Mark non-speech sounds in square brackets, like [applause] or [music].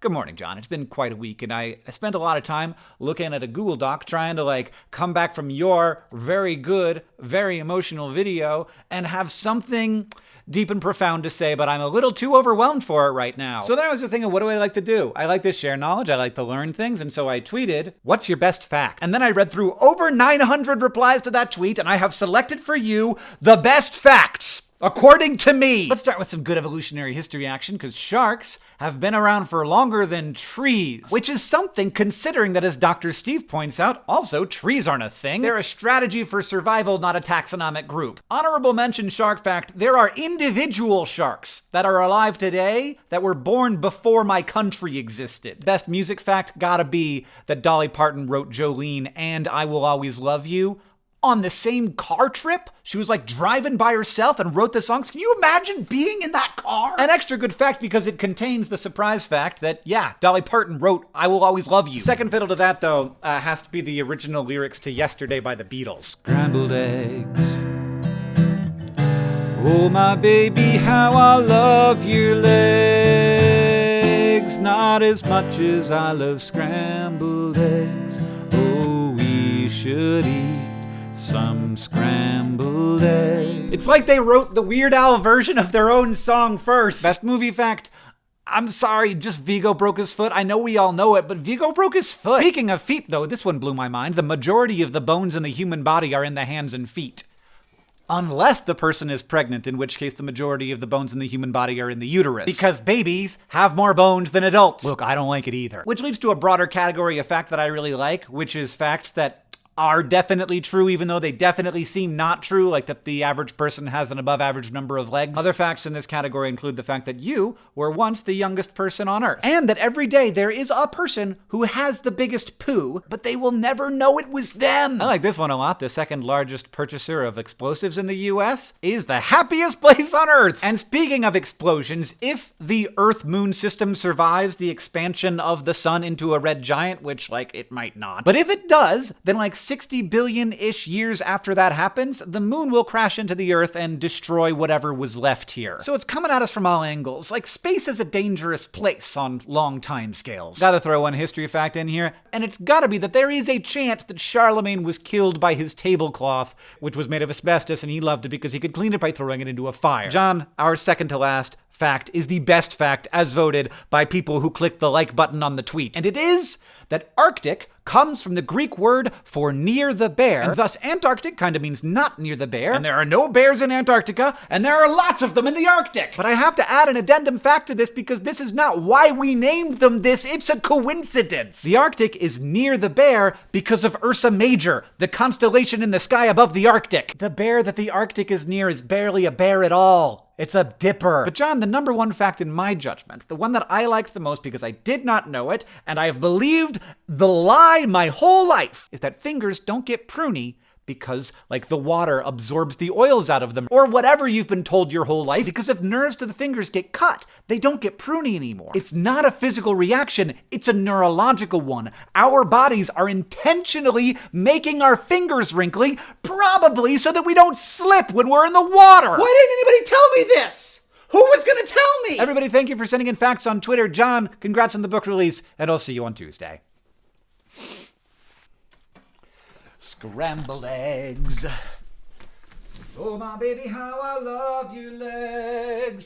Good morning, John. It's been quite a week, and I, spent a lot of time looking at a Google Doc trying to like come back from your very good, very emotional video and have something deep and profound to say, but I'm a little too overwhelmed for it right now. So that was the thing of what do I like to do? I like to share knowledge, I like to learn things, and so I tweeted, What's your best fact? And then I read through over 900 replies to that tweet, and I have selected for you the best facts. According to me. Let's start with some good evolutionary history action because sharks have been around for longer than trees, which is something considering that, as Dr. Steve points out, also trees aren't a thing. They're a strategy for survival, not a taxonomic group. Honorable mention shark fact there are individual sharks that are alive today that were born before my country existed. Best music fact gotta be that Dolly Parton wrote Jolene and I Will Always Love You on the same car trip. She was like driving by herself and wrote the songs. Can you imagine being in that car? An extra good fact because it contains the surprise fact that, yeah, Dolly Parton wrote I Will Always Love You. Second fiddle to that, though, uh, has to be the original lyrics to Yesterday by the Beatles. Scrambled eggs. Oh, my baby, how I love your legs. Not as much as I love scrambled eggs. Oh, we should eat some scrambled eggs. It's like they wrote the Weird Al version of their own song first. Best movie fact. I'm sorry, just Viggo broke his foot. I know we all know it, but Viggo broke his foot. Speaking of feet, though, this one blew my mind. The majority of the bones in the human body are in the hands and feet. Unless the person is pregnant, in which case the majority of the bones in the human body are in the uterus. Because babies have more bones than adults. Look, I don't like it either. Which leads to a broader category of fact that I really like, which is facts that are definitely true, even though they definitely seem not true, like that the average person has an above average number of legs. Other facts in this category include the fact that you were once the youngest person on Earth, and that every day there is a person who has the biggest poo, but they will never know it was them. I like this one a lot. The second largest purchaser of explosives in the US is the happiest [laughs] place on Earth. And speaking of explosions, if the Earth moon system survives the expansion of the sun into a red giant, which, like, it might not, but if it does, then, like, 60 billion ish years after that happens, the moon will crash into the Earth and destroy whatever was left here. So it's coming at us from all angles. Like, space is a dangerous place on long time scales. Gotta throw one history fact in here, and it's gotta be that there is a chance that Charlemagne was killed by his tablecloth, which was made of asbestos, and he loved it because he could clean it by throwing it into a fire. John, our second to last fact is the best fact as voted by people who clicked the like button on the tweet. And it is that Arctic comes from the Greek word for near the bear, and thus Antarctic kind of means not near the bear, and there are no bears in Antarctica, and there are lots of them in the Arctic. But I have to add an addendum fact to this because this is not why we named them this, it's a coincidence. The Arctic is near the bear because of Ursa Major, the constellation in the sky above the Arctic. The bear that the Arctic is near is barely a bear at all. It's a dipper. But John, the number one fact in my judgment, the one that I liked the most because I did not know it, and I have believed the lie my whole life, is that fingers don't get pruny because, like, the water absorbs the oils out of them, or whatever you've been told your whole life, because if nerves to the fingers get cut, they don't get pruny anymore. It's not a physical reaction, it's a neurological one. Our bodies are intentionally making our fingers wrinkly, probably so that we don't slip when we're in the water. Why didn't anybody tell me this? Who was gonna tell me? Everybody, thank you for sending in facts on Twitter. John, congrats on the book release, and I'll see you on Tuesday. Scrambled eggs. Oh, my baby, how I love your legs.